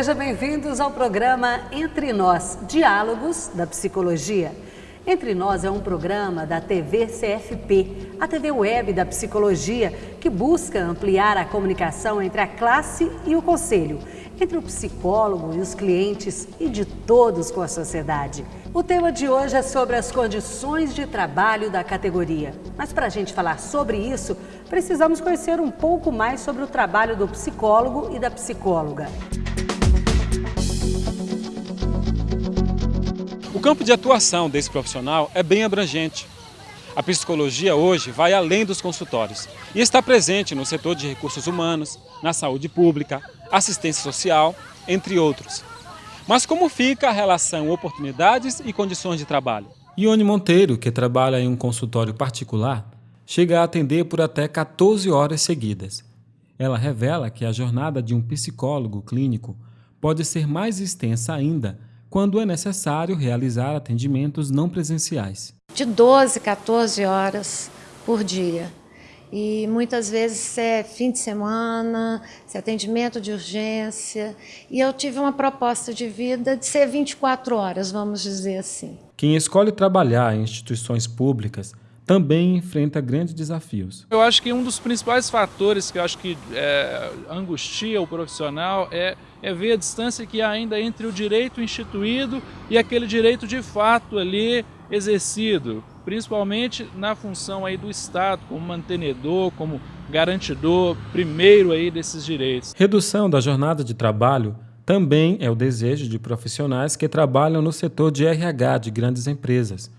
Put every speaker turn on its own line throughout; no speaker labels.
Sejam bem-vindos ao programa Entre Nós, Diálogos da Psicologia. Entre Nós é um programa da TV CFP, a TV web da psicologia, que busca ampliar a comunicação entre a classe e o conselho, entre o psicólogo e os clientes e de todos com a sociedade. O tema de hoje é sobre as condições de trabalho da categoria. Mas para a gente falar sobre isso, precisamos conhecer um pouco mais sobre o trabalho do psicólogo e da psicóloga.
O campo de atuação desse profissional é bem abrangente. A psicologia hoje vai além dos consultórios e está presente no setor de recursos humanos, na saúde pública, assistência social, entre outros. Mas como fica a relação oportunidades e condições de trabalho?
Ione Monteiro, que trabalha em um consultório particular, chega a atender por até 14 horas seguidas. Ela revela que a jornada de um psicólogo clínico pode ser mais extensa ainda quando é necessário realizar atendimentos não presenciais.
De 12, 14 horas por dia. E muitas vezes é fim de semana, se é atendimento de urgência. E eu tive uma proposta de vida de ser 24 horas, vamos dizer assim.
Quem escolhe trabalhar em instituições públicas também enfrenta grandes desafios.
Eu acho que um dos principais fatores que eu acho que é, angustia o profissional é, é ver a distância que há ainda entre o direito instituído e aquele direito de fato ali exercido, principalmente na função aí do Estado como mantenedor, como garantidor primeiro aí desses direitos.
Redução da jornada de trabalho também é o desejo de profissionais que trabalham no setor de RH de grandes empresas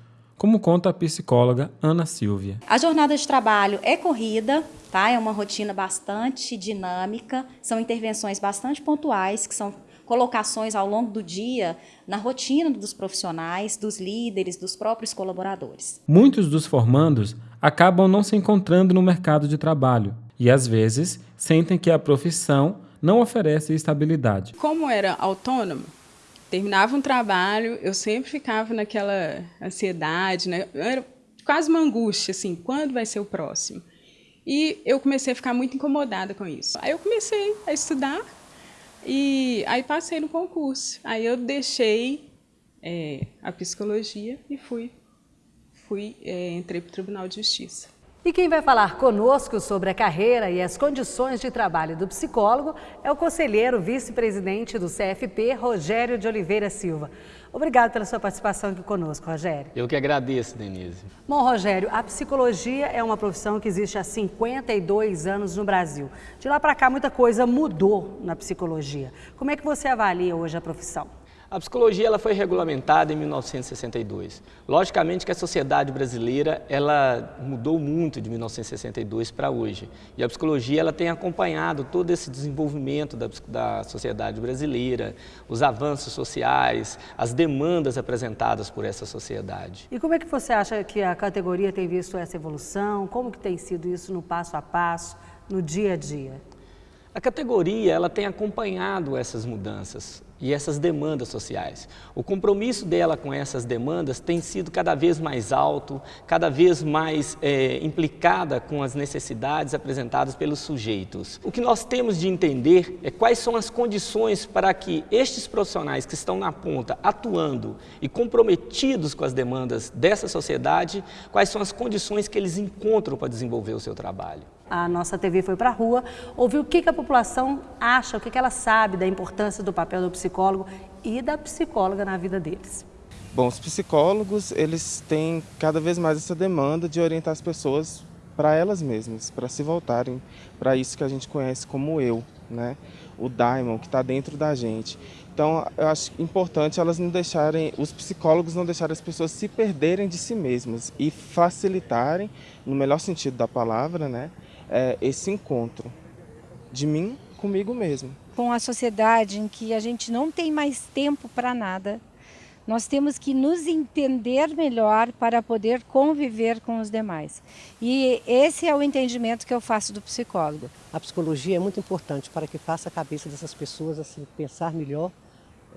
como conta a psicóloga Ana Silvia.
A jornada de trabalho é corrida, tá? É uma rotina bastante dinâmica, são intervenções bastante pontuais, que são colocações ao longo do dia na rotina dos profissionais, dos líderes, dos próprios colaboradores.
Muitos dos formandos acabam não se encontrando no mercado de trabalho e, às vezes, sentem que a profissão não oferece estabilidade.
Como era autônomo, terminava um trabalho, eu sempre ficava naquela ansiedade, né? Era quase uma angústia, assim, quando vai ser o próximo? E eu comecei a ficar muito incomodada com isso. Aí eu comecei a estudar e aí passei no concurso. Aí eu deixei é, a psicologia e fui, fui é, entrei para o Tribunal de Justiça.
E quem vai falar conosco sobre a carreira e as condições de trabalho do psicólogo é o conselheiro vice-presidente do CFP, Rogério de Oliveira Silva. Obrigado pela sua participação aqui conosco, Rogério.
Eu que agradeço, Denise.
Bom, Rogério, a psicologia é uma profissão que existe há 52 anos no Brasil. De lá para cá, muita coisa mudou na psicologia. Como é que você avalia hoje a profissão?
A psicologia ela foi regulamentada em 1962. Logicamente que a sociedade brasileira ela mudou muito de 1962 para hoje. E a psicologia ela tem acompanhado todo esse desenvolvimento da, da sociedade brasileira, os avanços sociais, as demandas apresentadas por essa sociedade.
E como é que você acha que a categoria tem visto essa evolução? Como que tem sido isso no passo a passo, no dia a dia?
A categoria ela tem acompanhado essas mudanças e essas demandas sociais. O compromisso dela com essas demandas tem sido cada vez mais alto, cada vez mais é, implicada com as necessidades apresentadas pelos sujeitos. O que nós temos de entender é quais são as condições para que estes profissionais que estão na ponta, atuando e comprometidos com as demandas dessa sociedade, quais são as condições que eles encontram para desenvolver o seu trabalho
a nossa TV foi para a rua, ouviu o que, que a população acha, o que, que ela sabe da importância do papel do psicólogo e da psicóloga na vida deles.
Bom, os psicólogos, eles têm cada vez mais essa demanda de orientar as pessoas para elas mesmas, para se voltarem para isso que a gente conhece como eu, né? o daimon que está dentro da gente. Então, eu acho importante elas não deixarem, os psicólogos não deixarem as pessoas se perderem de si mesmas e facilitarem, no melhor sentido da palavra, né, é, esse encontro de mim comigo mesmo.
Com a sociedade em que a gente não tem mais tempo para nada, nós temos que nos entender melhor para poder conviver com os demais. E esse é o entendimento que eu faço do psicólogo.
A psicologia é muito importante para que faça a cabeça dessas pessoas assim pensar melhor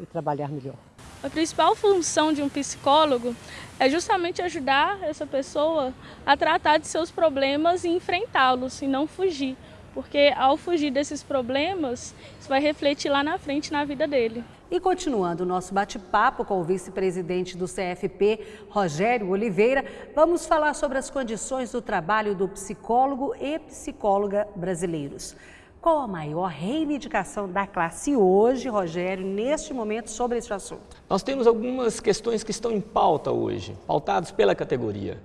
e trabalhar melhor.
A principal função de um psicólogo é justamente ajudar essa pessoa a tratar de seus problemas e enfrentá-los e não fugir. porque ao fugir desses problemas, isso vai refletir lá na frente na vida dele.
E continuando o nosso bate-papo com o vice-presidente do CFP, Rogério Oliveira, vamos falar sobre as condições do trabalho do psicólogo e psicóloga brasileiros. Qual a maior reivindicação da classe hoje, Rogério, neste momento, sobre este assunto?
Nós temos algumas questões que estão em pauta hoje, pautadas pela categoria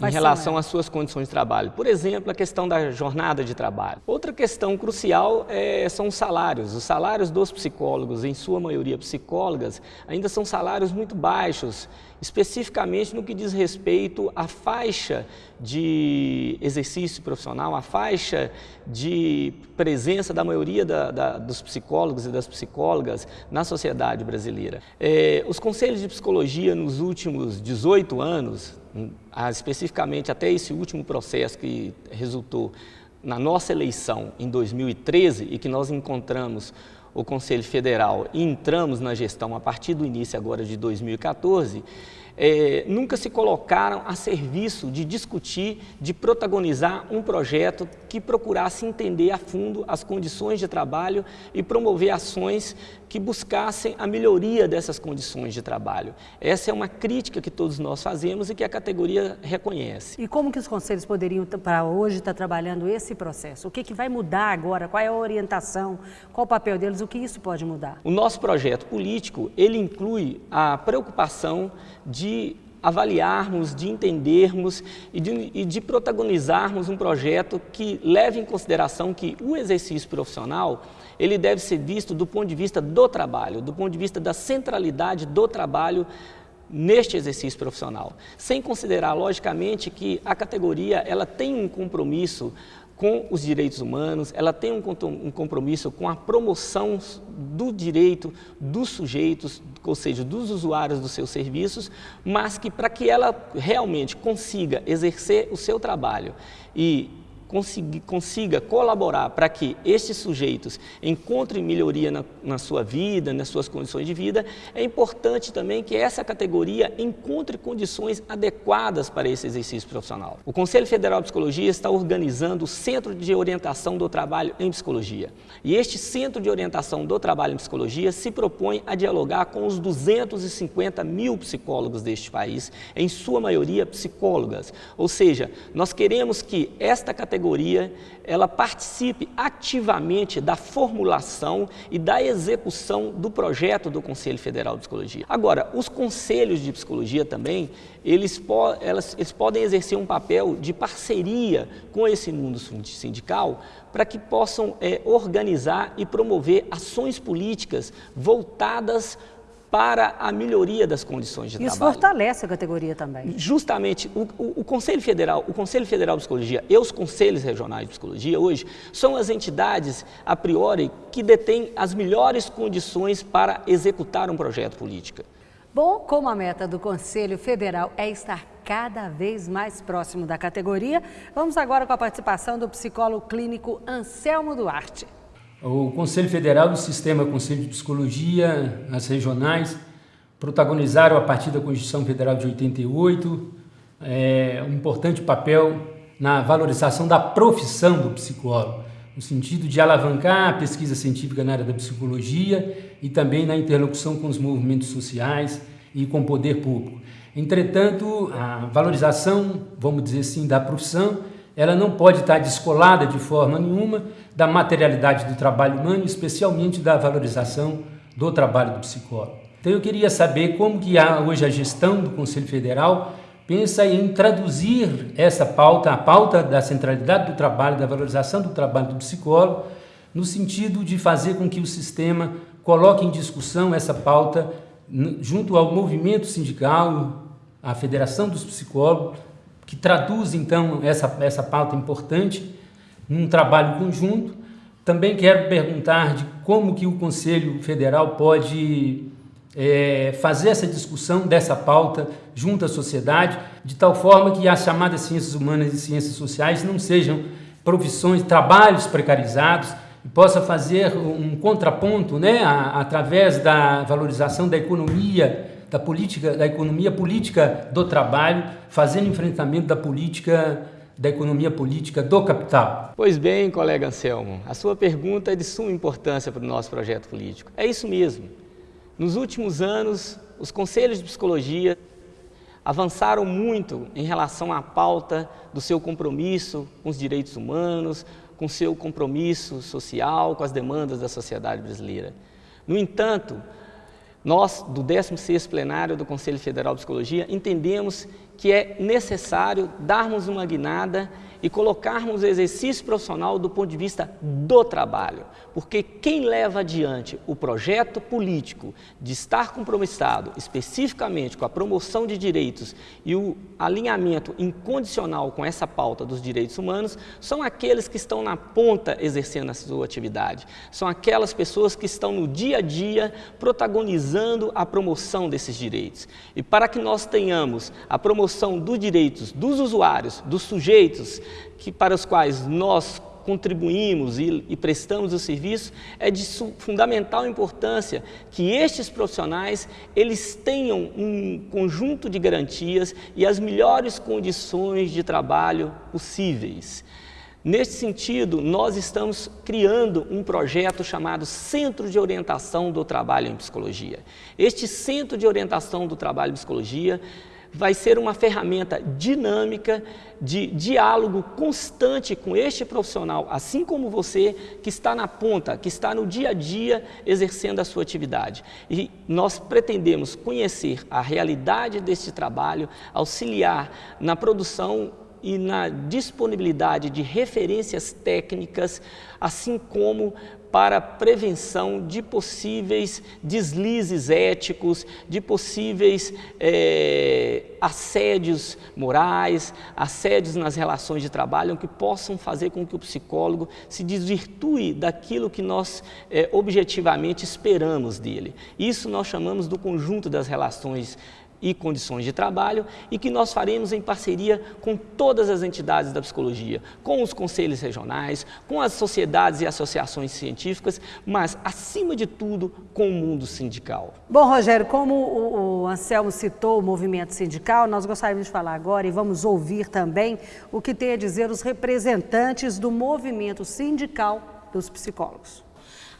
em relação às suas condições de trabalho. Por exemplo, a questão da jornada de trabalho. Outra questão crucial é, são os salários. Os salários dos psicólogos, em sua maioria psicólogas, ainda são salários muito baixos, especificamente no que diz respeito à faixa de exercício profissional, à faixa de presença da maioria da, da, dos psicólogos e das psicólogas na sociedade brasileira. É, os conselhos de psicologia nos últimos 18 anos, ah, especificamente até esse último processo que resultou na nossa eleição em 2013 e que nós encontramos o Conselho Federal e entramos na gestão a partir do início agora de 2014, é, nunca se colocaram a serviço de discutir, de protagonizar um projeto que procurasse entender a fundo as condições de trabalho e promover ações que buscassem a melhoria dessas condições de trabalho. Essa é uma crítica que todos nós fazemos e que a categoria reconhece.
E como que os conselhos poderiam, para hoje, estar trabalhando esse processo? O que, que vai mudar agora? Qual é a orientação? Qual o papel deles? O que isso pode mudar?
O nosso projeto político, ele inclui a preocupação de avaliarmos, de entendermos e de, e de, protagonizarmos um projeto que leve em consideração que o exercício profissional ele deve ser visto do ponto de vista do trabalho, do ponto de vista da centralidade do trabalho neste exercício profissional, sem considerar, logicamente, que a categoria ela tem um compromisso com os direitos humanos, ela tem um compromisso com a promoção do direito dos sujeitos, ou seja, dos usuários dos seus serviços, mas que para que ela realmente consiga exercer o seu trabalho e consiga, consiga colaborar para que estes sujeitos encontrem melhoria na, na sua vida, nas suas condições de vida, é importante também que essa categoria encontre condições adequadas para esse exercício profissional. O Conselho Federal de Psicologia está organizando o Centro de Orientação do Trabalho em Psicologia. E este Centro de Orientação do Trabalho em Psicologia se propõe a dialogar com os 250 mil psicólogos deste país, em sua maioria psicólogas. Ou seja, nós queremos que esta categoria categoria ela participe ativamente da formulação e da execução do projeto do Conselho Federal de Psicologia. Agora, os conselhos de psicologia também, eles, po elas, eles podem exercer um papel de parceria com esse mundo sindical para que possam é, organizar e promover ações políticas voltadas para a melhoria das condições de
Isso
trabalho.
Isso fortalece a categoria também.
Justamente, o, o, o, Conselho Federal, o Conselho Federal de Psicologia e os Conselhos Regionais de Psicologia hoje são as entidades, a priori, que detêm as melhores condições para executar um projeto político.
Bom, como a meta do Conselho Federal é estar cada vez mais próximo da categoria, vamos agora com a participação do psicólogo clínico Anselmo Duarte.
O Conselho Federal e o Sistema Conselho de Psicologia, as regionais, protagonizaram a partir da Constituição Federal de 88 é, um importante papel na valorização da profissão do psicólogo, no sentido de alavancar a pesquisa científica na área da psicologia e também na interlocução com os movimentos sociais e com o poder público. Entretanto, a valorização, vamos dizer assim, da profissão ela não pode estar descolada de forma nenhuma da materialidade do trabalho humano, especialmente da valorização do trabalho do psicólogo. Então eu queria saber como que há hoje a gestão do Conselho Federal pensa em traduzir essa pauta, a pauta da centralidade do trabalho, da valorização do trabalho do psicólogo, no sentido de fazer com que o sistema coloque em discussão essa pauta junto ao movimento sindical, à Federação dos Psicólogos, que traduz então essa, essa pauta importante num trabalho conjunto. Também quero perguntar de como que o Conselho Federal pode é, fazer essa discussão dessa pauta junto à sociedade, de tal forma que as chamadas ciências humanas e ciências sociais não sejam profissões, trabalhos precarizados, e possa fazer um contraponto né, a, através da valorização da economia da política, da economia política do trabalho, fazendo enfrentamento da política da economia política do capital?
Pois bem, colega Anselmo, a sua pergunta é de suma importância para o nosso projeto político. É isso mesmo. Nos últimos anos, os conselhos de psicologia avançaram muito em relação à pauta do seu compromisso com os direitos humanos, com seu compromisso social, com as demandas da sociedade brasileira. No entanto, nós, do 16º plenário do Conselho Federal de Psicologia, entendemos que é necessário darmos uma guinada e colocarmos o exercício profissional do ponto de vista do trabalho. Porque quem leva adiante o projeto político de estar compromissado especificamente com a promoção de direitos e o alinhamento incondicional com essa pauta dos direitos humanos são aqueles que estão na ponta exercendo a sua atividade. São aquelas pessoas que estão no dia a dia protagonizando a promoção desses direitos. E para que nós tenhamos a promoção dos direitos dos usuários, dos sujeitos, que, para os quais nós contribuímos e, e, prestamos o serviço, é de fundamental importância que estes profissionais eles tenham um conjunto de garantias e as melhores condições de trabalho possíveis. Neste sentido, nós estamos criando um projeto chamado Centro de Orientação do Trabalho em Psicologia. Este Centro de Orientação do Trabalho em Psicologia vai ser uma ferramenta dinâmica de diálogo constante com este profissional, assim como você que está na ponta, que está no dia a dia exercendo a sua atividade. E nós pretendemos conhecer a realidade deste trabalho, auxiliar na produção e na disponibilidade de referências técnicas, assim como para prevenção de possíveis deslizes éticos, de possíveis é, assédios morais, assédios nas relações de trabalho, que possam fazer com que o psicólogo se desvirtue daquilo que nós é, objetivamente esperamos dele. Isso nós chamamos do conjunto das relações e condições de trabalho e que nós faremos em parceria com todas as entidades da psicologia, com os conselhos regionais, com as sociedades e associações científicas, mas, acima de tudo, com o mundo sindical.
Bom, Rogério, como o, Anselmo citou o movimento sindical, nós gostaríamos de falar agora e vamos ouvir também o que tem a dizer os representantes do movimento sindical dos psicólogos.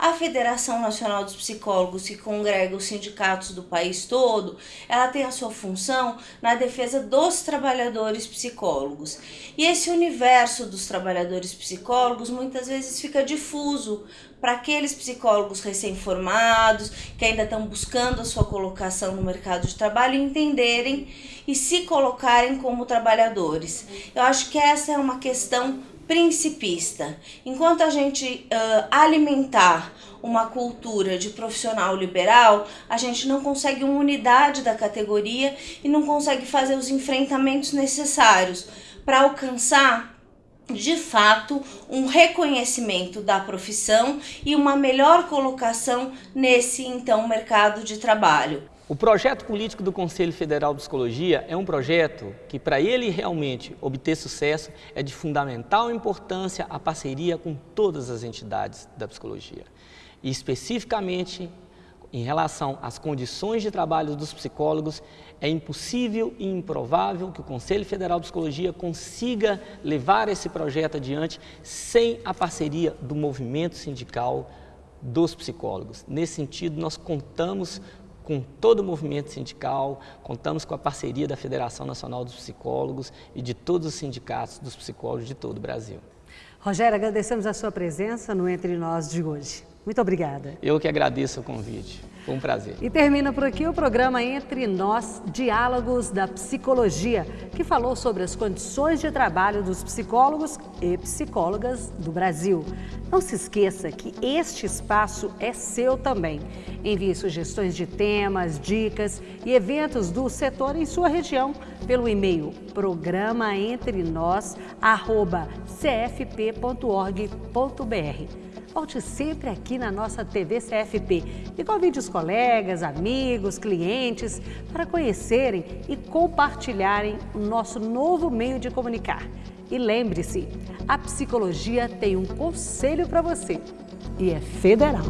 A Federação Nacional dos Psicólogos, que congrega os sindicatos do país todo, ela tem a sua função na defesa dos trabalhadores psicólogos. E esse universo dos trabalhadores psicólogos muitas vezes fica difuso para aqueles psicólogos recém-formados que ainda estão buscando a sua colocação no mercado de trabalho entenderem e se colocarem como trabalhadores. Eu acho que essa é uma questão principista. Enquanto a gente uh, alimentar uma cultura de profissional liberal, a gente não consegue uma unidade da categoria e não consegue fazer os enfrentamentos necessários para alcançar de fato um reconhecimento da profissão e uma melhor colocação nesse então mercado de trabalho.
O projeto político do Conselho Federal de Psicologia é um projeto que, para ele realmente obter sucesso, é de fundamental importância a parceria com todas as entidades da psicologia. E especificamente em relação às condições de trabalho dos psicólogos, é impossível e improvável que o Conselho Federal de Psicologia consiga levar esse projeto adiante sem a parceria do movimento sindical dos psicólogos. Nesse sentido, nós contamos com todo o movimento sindical, contamos com a parceria da Federação Nacional dos Psicólogos e de todos os sindicatos dos psicólogos de todo o Brasil.
Rogério, agradecemos a sua presença no Entre Nós de hoje. Muito obrigada.
Eu que agradeço o convite. Foi um prazer.
E termina por aqui o programa Entre Nós, Diálogos da Psicologia, que falou sobre as condições de trabalho dos psicólogos e psicólogas do Brasil. Não se esqueça que este espaço é seu também. Envie sugestões de temas, dicas e eventos do setor em sua região pelo e-mail programaentrenós.cfp.org.br. Volte sempre aqui na nossa TV CFP e convide os colegas, amigos, clientes para conhecerem e compartilharem o nosso novo meio de comunicar. E lembre-se, a psicologia tem um conselho para você e é federal.